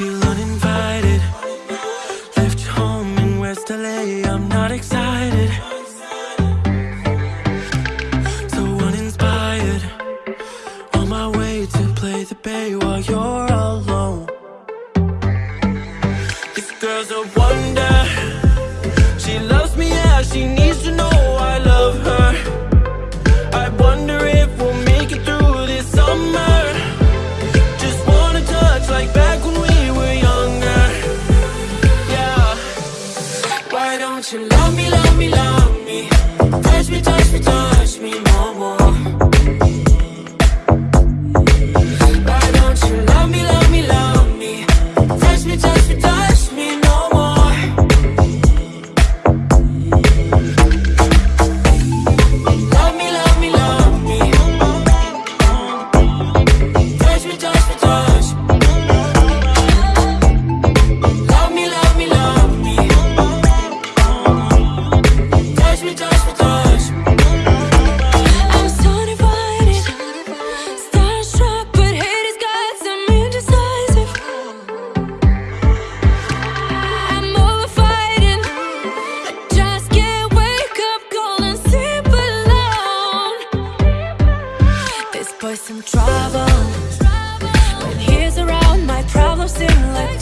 feel uninvited. Left home in West LA, I'm not excited. So uninspired. On my way to play the bay while you're alone. This girl's a wonder. She loves me as she needs time. always some trouble. When he's around, my problems seem like